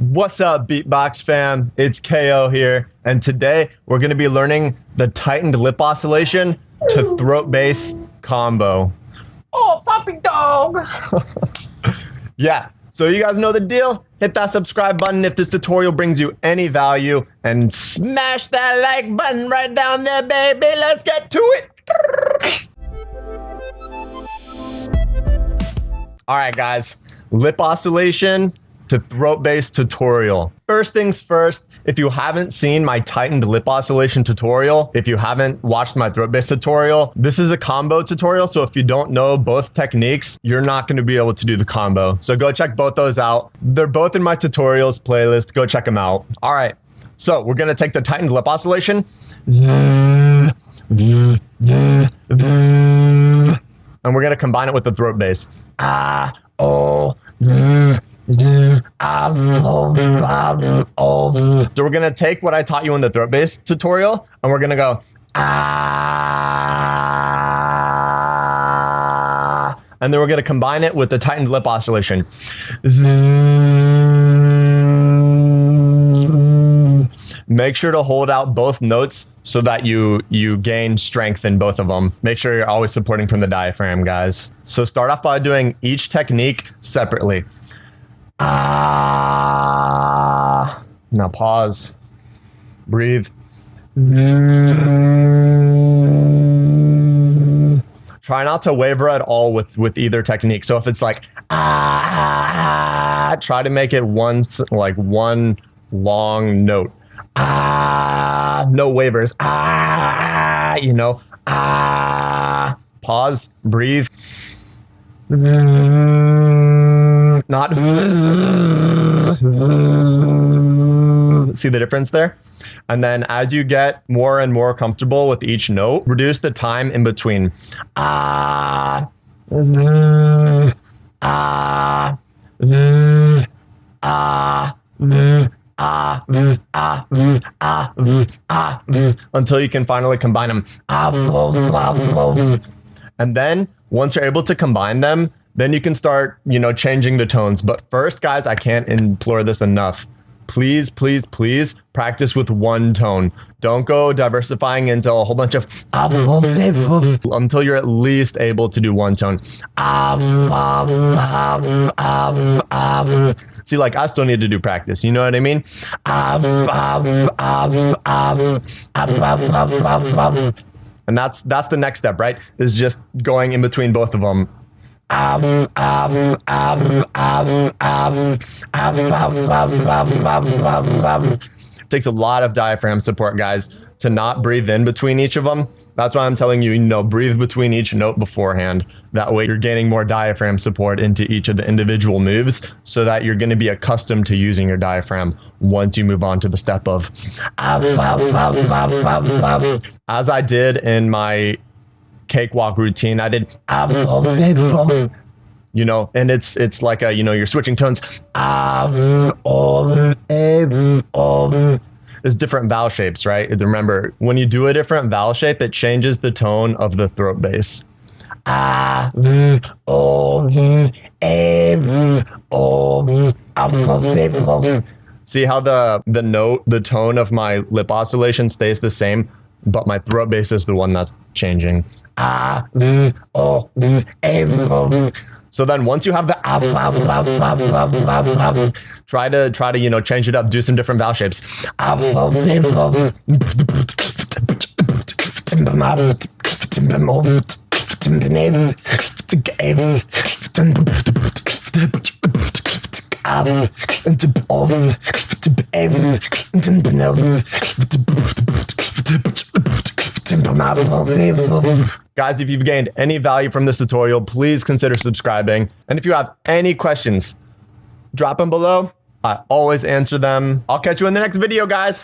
What's up, Beatbox fam? It's KO here, and today we're going to be learning the tightened lip oscillation to throat bass combo. Oh, puppy dog! yeah, so you guys know the deal. Hit that subscribe button if this tutorial brings you any value, and smash that like button right down there, baby. Let's get to it. All right, guys, lip oscillation to throat bass tutorial. First things first, if you haven't seen my tightened lip oscillation tutorial, if you haven't watched my throat bass tutorial, this is a combo tutorial. So if you don't know both techniques, you're not going to be able to do the combo. So go check both those out. They're both in my tutorials playlist. Go check them out. All right. So we're going to take the tightened lip oscillation. And we're going to combine it with the throat bass. Ah, oh, so we're gonna take what I taught you in the throat bass tutorial and we're gonna go ah, and then we're gonna combine it with the tightened lip oscillation. Make sure to hold out both notes so that you you gain strength in both of them. Make sure you're always supporting from the diaphragm, guys. So start off by doing each technique separately. Ah. Now pause. Breathe. Try not to waver at all with with either technique. So if it's like ah, try to make it once like one long note. Ah, no wavers. Ah, you know. Ah, pause. Breathe not see the difference there? And then as you get more and more comfortable with each note, reduce the time in between. Ah, ah, ah, ah, ah, ah, ah, ah, until you can finally combine them. And then once you're able to combine them, then you can start, you know, changing the tones. But first, guys, I can't implore this enough. Please, please, please practice with one tone. Don't go diversifying into a whole bunch of until you're at least able to do one tone. See, like I still need to do practice. You know what I mean? And that's that's the next step, right? Is just going in between both of them takes a lot of diaphragm support, guys, to not breathe in between each of them. That's why I'm telling you, you know, breathe between each note beforehand. That way you're gaining more diaphragm support into each of the individual moves so that you're going to be accustomed to using your diaphragm once you move on to the step of as I did in my cakewalk routine. I did, ah, you know, and it's it's like a you know you're switching tones. Ah, it's different vowel shapes, right? Remember, when you do a different vowel shape, it changes the tone of the throat bass. Ah, See how the the note, the tone of my lip oscillation stays the same, but my throat bass is the one that's changing. So then once you have the try to try to you know change it up, do some different vowel shapes. Guys, if you've gained any value from this tutorial, please consider subscribing. And if you have any questions, drop them below. I always answer them. I'll catch you in the next video, guys.